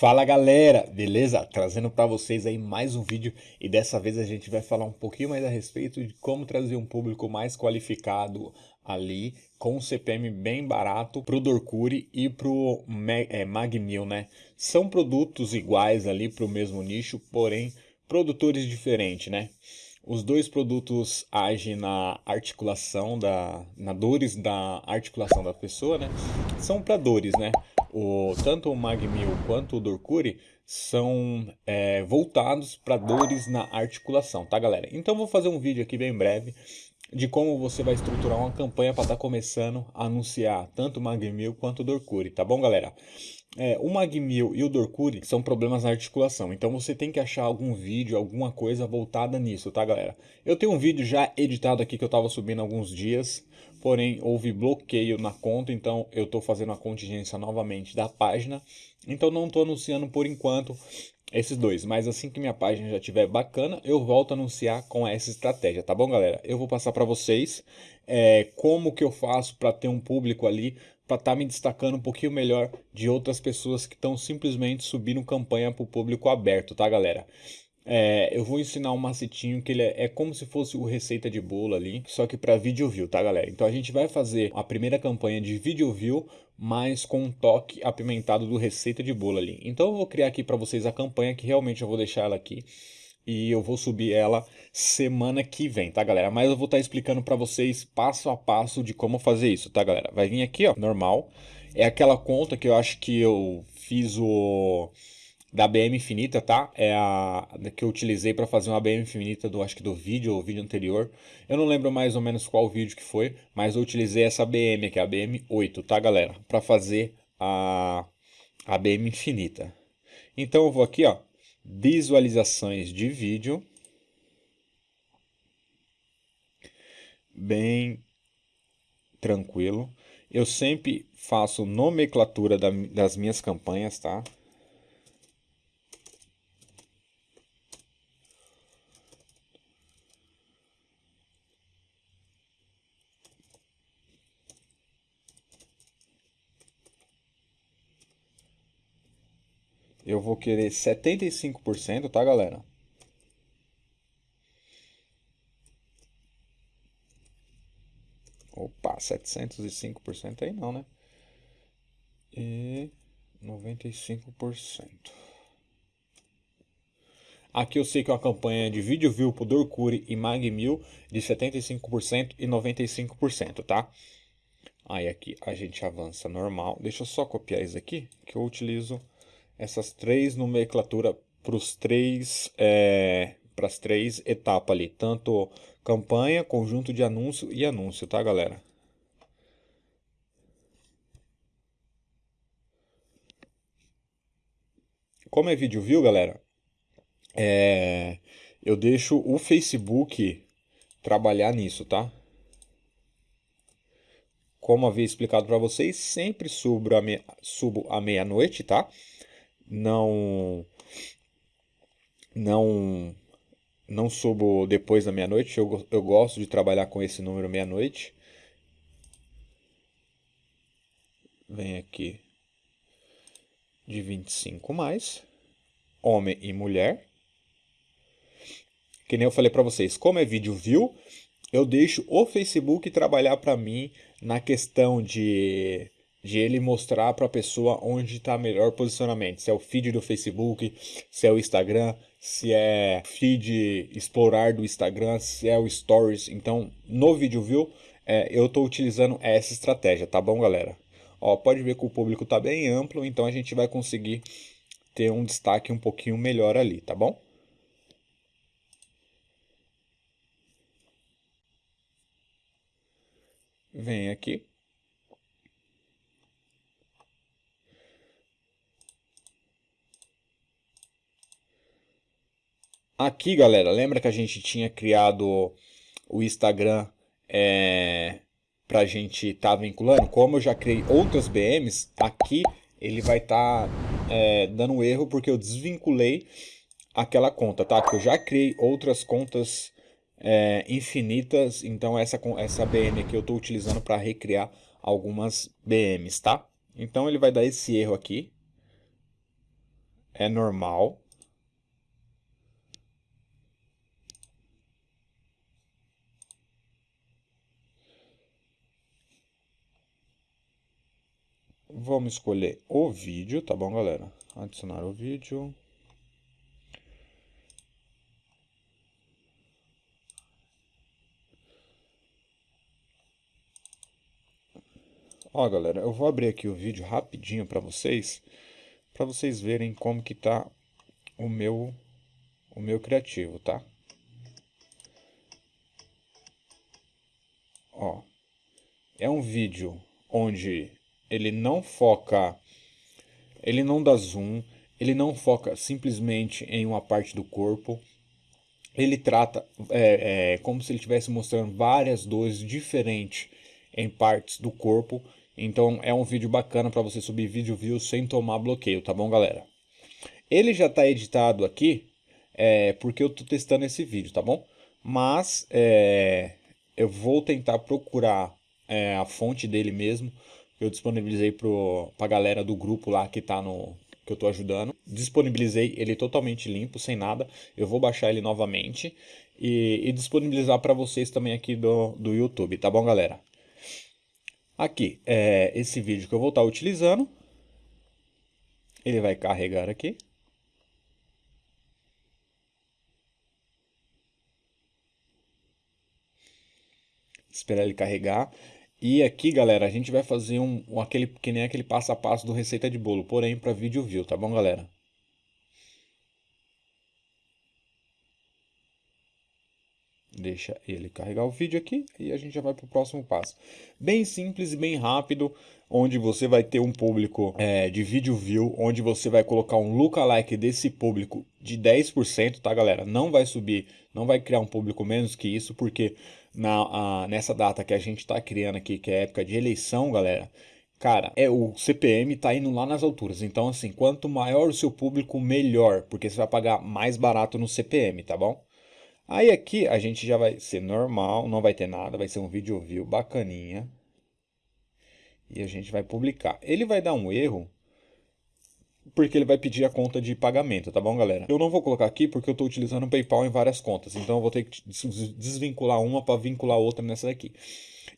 Fala galera, beleza? Trazendo para vocês aí mais um vídeo e dessa vez a gente vai falar um pouquinho mais a respeito de como trazer um público mais qualificado ali com um CPM bem barato pro Dorcuri e pro é, Magmil, né? São produtos iguais ali pro mesmo nicho, porém produtores diferentes, né? Os dois produtos agem na articulação da, na dores da articulação da pessoa, né? São para dores, né? O, tanto o Magmil quanto o Dorcuri são é, voltados para dores na articulação, tá galera? Então vou fazer um vídeo aqui bem breve de como você vai estruturar uma campanha para estar tá começando a anunciar tanto o Magmil quanto o Dorcuri, tá bom galera? É, o Magmil e o Dorcuri são problemas na articulação, então você tem que achar algum vídeo, alguma coisa voltada nisso, tá galera? Eu tenho um vídeo já editado aqui que eu estava subindo há alguns dias, porém houve bloqueio na conta, então eu estou fazendo a contingência novamente da página, então não estou anunciando por enquanto esses dois, mas assim que minha página já estiver bacana, eu volto a anunciar com essa estratégia, tá bom galera? Eu vou passar para vocês é, como que eu faço para ter um público ali para estar tá me destacando um pouquinho melhor de outras pessoas que estão simplesmente subindo campanha para o público aberto, tá galera? É, eu vou ensinar um macetinho que ele é, é, como se fosse o receita de bolo ali, só que para vídeo view, tá galera? Então a gente vai fazer a primeira campanha de vídeo view, mas com um toque apimentado do receita de bolo ali. Então eu vou criar aqui para vocês a campanha, que realmente eu vou deixar ela aqui e eu vou subir ela semana que vem, tá galera? Mas eu vou estar tá explicando para vocês passo a passo de como fazer isso, tá galera? Vai vir aqui, ó, normal. É aquela conta que eu acho que eu fiz o da BM infinita, tá? É a que eu utilizei para fazer uma BM infinita do acho que do vídeo ou vídeo anterior. Eu não lembro mais ou menos qual vídeo que foi, mas eu utilizei essa BM aqui, a BM 8, tá, galera? Para fazer a a BM infinita. Então eu vou aqui, ó, visualizações de vídeo. Bem tranquilo. Eu sempre faço nomenclatura das minhas campanhas, tá? Eu vou querer 75%, tá, galera? Opa, 705% aí não, né? E 95%. Aqui eu sei que é uma campanha de vídeo view pro Dorcuri e Magmil de 75% e 95%, tá? Aí aqui a gente avança normal. Deixa eu só copiar isso aqui, que eu utilizo essas três nomenclaturas para os três é, para as três etapas ali, tanto campanha, conjunto de anúncio e anúncio, tá galera? Como é vídeo view, galera, é, eu deixo o Facebook trabalhar nisso, tá? Como havia explicado para vocês, sempre subo a, meia-noite, tá? Não não não subo depois da meia-noite, eu, eu gosto de trabalhar com esse número meia-noite. Vem aqui de 25 mais, homem e mulher. Que nem eu falei para vocês, como é vídeo view, eu deixo o Facebook trabalhar para mim na questão de de ele mostrar para a pessoa onde está melhor posicionamento. Se é o feed do Facebook, se é o Instagram, se é feed explorar do Instagram, se é o Stories. Então, no vídeo view, é, eu estou utilizando essa estratégia, tá bom, galera? Ó, pode ver que o público está bem amplo, então a gente vai conseguir ter um destaque um pouquinho melhor ali, tá bom? Vem aqui. Aqui, galera, lembra que a gente tinha criado o Instagram é, para a gente estar tá vinculando? Como eu já criei outras BMs, aqui ele vai estar tá, é, dando erro porque eu desvinculei aquela conta, tá? Que eu já criei outras contas é, infinitas, então essa, essa BM aqui eu estou utilizando para recriar algumas BMs, tá? Então ele vai dar esse erro aqui. é normal. Vamos escolher o vídeo, tá bom, galera? Adicionar o vídeo. Ó, galera, eu vou abrir aqui o vídeo rapidinho para vocês, para vocês verem como que tá o meu o meu criativo, tá? Ó, é um vídeo onde ele não foca, ele não dá zoom, ele não foca simplesmente em uma parte do corpo, ele trata é, é, como se ele estivesse mostrando várias dores diferentes em partes do corpo então é um vídeo bacana para você subir vídeo views sem tomar bloqueio, tá bom, galera? Ele já está editado aqui, é, porque eu estou testando esse vídeo, tá bom? Mas é, eu vou tentar procurar é, a fonte dele mesmo. Eu disponibilizei para a galera do grupo lá que tá no que eu estou ajudando. Disponibilizei ele totalmente limpo, sem nada. Eu vou baixar ele novamente e, e disponibilizar para vocês também aqui do, do YouTube, tá bom, galera? Aqui, é esse vídeo que eu vou estar utilizando. Ele vai carregar aqui. Esperar ele carregar. E aqui, galera, a gente vai fazer um, um aquele que nem aquele passo a passo do receita de bolo, porém para vídeo view, tá bom, galera? Deixa ele carregar o vídeo aqui e a gente já vai para o próximo passo. Bem simples e bem rápido, onde você vai ter um público é, de vídeo view, onde você vai colocar um lookalike desse público de 10%, tá galera? Não vai subir, não vai criar um público menos que isso, porque na, a, nessa data que a gente está criando aqui, que é época de eleição, galera, cara, é o CPM tá indo lá nas alturas. Então, assim, quanto maior o seu público, melhor, porque você vai pagar mais barato no CPM, tá bom? Aí aqui a gente já vai ser normal, não vai ter nada, vai ser um vídeo view bacaninha. E a gente vai publicar. Ele vai dar um erro, porque ele vai pedir a conta de pagamento, tá bom, galera? Eu não vou colocar aqui porque eu estou utilizando o PayPal em várias contas, então eu vou ter que desvincular uma para vincular outra nessa daqui.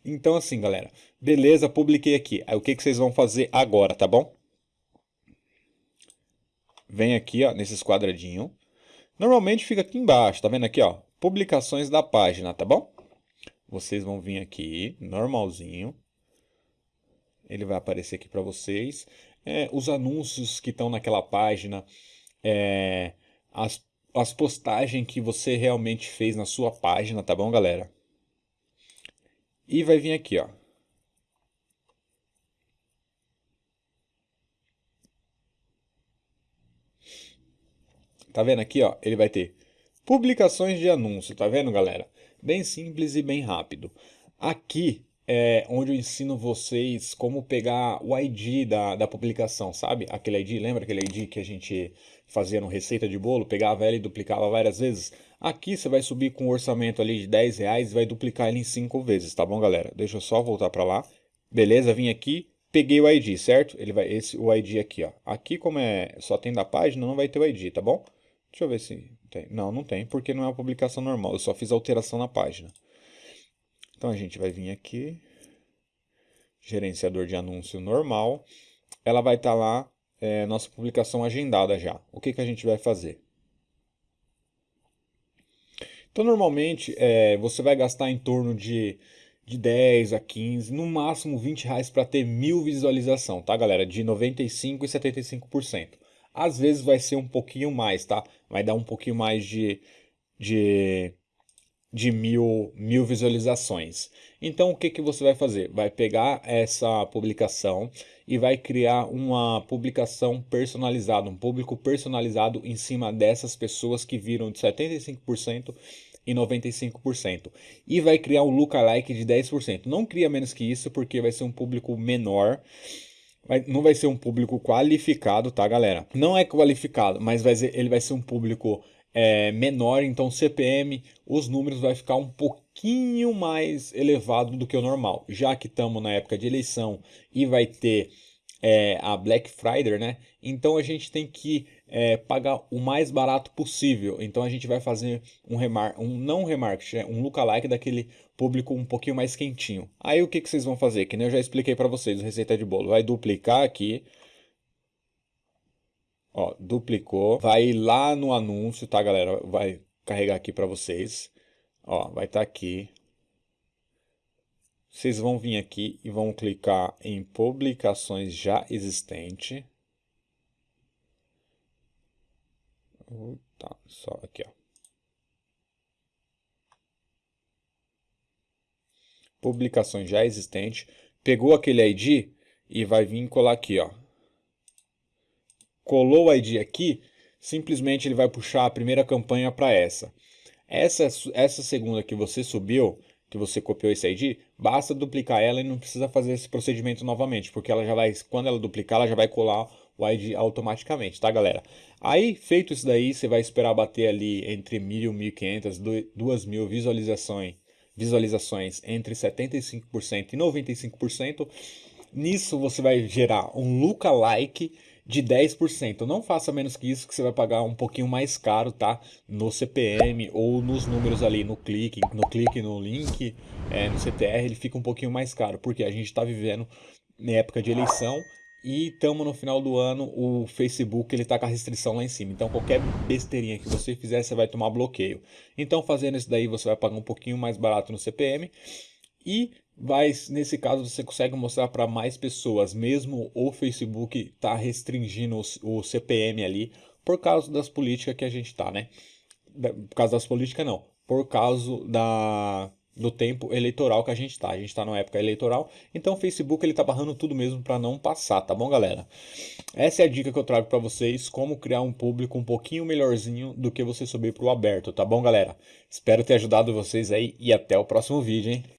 Então assim, galera, beleza, publiquei aqui. Aí o que, que vocês vão fazer agora, tá bom? Vem aqui, ó, nesses quadradinhos. Normalmente fica aqui embaixo, tá vendo aqui, ó? Publicações da página, tá bom? Vocês vão vir aqui, normalzinho. Ele vai aparecer aqui para vocês. É, os anúncios que estão naquela página, é, as, as postagens que você realmente fez na sua página, tá bom, galera? E vai vir aqui, ó. Tá vendo aqui, ó? Ele vai ter publicações de anúncio, tá vendo, galera? Bem simples e bem rápido. Aqui é onde eu ensino vocês como pegar o ID da, da publicação, sabe? Aquele ID, lembra aquele ID que a gente fazia no Receita de Bolo? Pegava ela e duplicava várias vezes? Aqui você vai subir com um orçamento ali de 10 reais e vai duplicar ele em 5 vezes, tá bom, galera? Deixa eu só voltar para lá. Beleza, vim aqui, peguei o ID, certo? Ele vai, esse, o ID aqui, ó. Aqui como é, só tem da página, não vai ter o ID, tá bom? Deixa eu ver se tem. Não, não tem, porque não é uma publicação normal. Eu só fiz alteração na página. Então a gente vai vir aqui. Gerenciador de anúncio normal. Ela vai estar tá lá, é, nossa publicação agendada já. O que, que a gente vai fazer? Então, normalmente, é, você vai gastar em torno de, de 10 a 15, no máximo 20 reais para ter mil visualização, tá, galera? De 95% e 75%. Às vezes vai ser um pouquinho mais, tá? Vai dar um pouquinho mais de, de, de mil, mil visualizações. Então o que, que você vai fazer? Vai pegar essa publicação e vai criar uma publicação personalizada, um público personalizado em cima dessas pessoas que viram de 75% e 95%. E vai criar um lookalike de 10%. Não cria menos que isso porque vai ser um público menor Vai, não vai ser um público qualificado, tá, galera? Não é qualificado, mas vai ser, ele vai ser um público é, menor, então CPM, os números vai ficar um pouquinho mais elevado do que o normal. Já que estamos na época de eleição e vai ter é, a Black Friday, né? Então a gente tem que é, pagar o mais barato possível. Então a gente vai fazer um remar um não remarketing, é um lookalike daquele público um pouquinho mais quentinho. Aí o que, que vocês vão fazer? Que nem eu já expliquei para vocês, receita de bolo. Vai duplicar aqui. Ó, duplicou. Vai lá no anúncio, tá, galera? Vai carregar aqui para vocês. Ó, vai estar tá aqui. Vocês vão vir aqui e vão clicar em publicações já existente. Tá, só aqui, ó. Publicações já existente. Pegou aquele ID e vai vir colar aqui, ó. Colou o ID aqui, simplesmente ele vai puxar a primeira campanha para essa. Essa, essa segunda que você subiu, que você copiou esse ID, basta duplicar ela e não precisa fazer esse procedimento novamente, porque ela já vai, quando ela duplicar, ela já vai colar o ID automaticamente, tá galera? Aí, feito isso daí, você vai esperar bater ali entre 1.000 e 1.500, 2.000 visualizações, visualizações entre 75% e 95%. Nisso você vai gerar um lookalike de 10%. Não faça menos que isso, que você vai pagar um pouquinho mais caro, tá? No CPM ou nos números ali, no clique, no clique, no link, é, no CTR, ele fica um pouquinho mais caro, porque a gente está vivendo na época de eleição e estamos no final do ano, o Facebook ele está com a restrição lá em cima. Então qualquer besteirinha que você fizer, você vai tomar bloqueio. Então fazendo isso daí, você vai pagar um pouquinho mais barato no CPM e vai, nesse caso, você consegue mostrar para mais pessoas, mesmo o Facebook está restringindo o, o, CPM ali, por causa das políticas que a gente está, né? Por causa das políticas, não. Por causa da, do tempo eleitoral que a gente está. A gente está numa época eleitoral, então o Facebook ele está barrando tudo mesmo para não passar, tá bom, galera? Essa é a dica que eu trago para vocês, como criar um público um pouquinho melhorzinho do que você subir para o aberto, tá bom, galera? Espero ter ajudado vocês aí e até o próximo vídeo, hein?